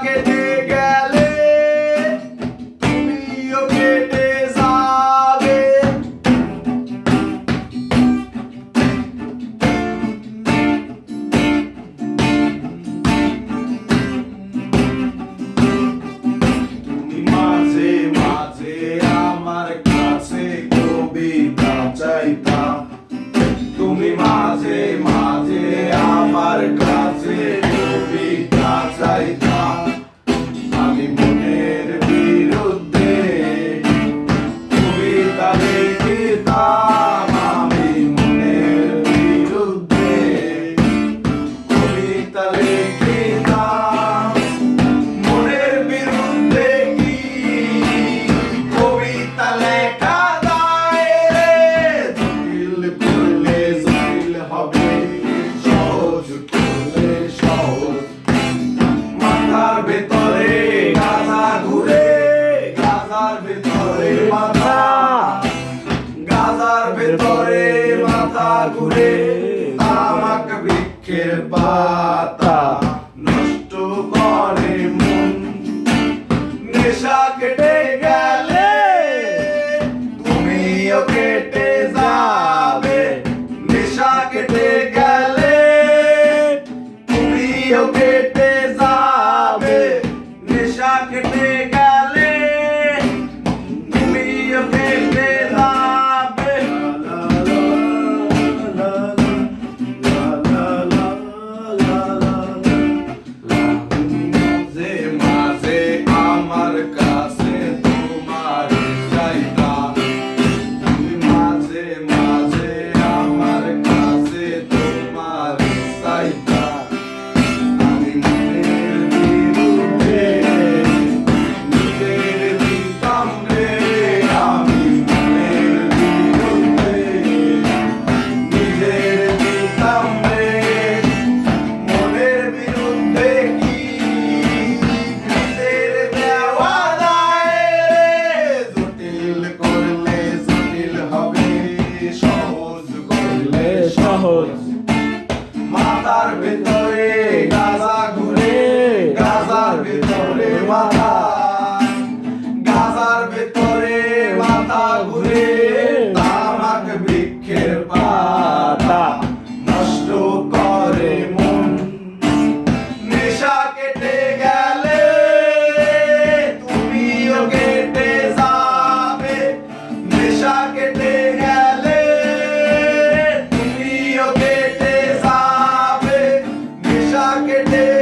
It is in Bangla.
que te la ley. Kirpa সহজ করলে সহজ। মাথার ভেতরে গাজা ঘুরে গাজার ভেতরে মাথা। গাজার ভেতরে মাথা ঘুরে। I can it.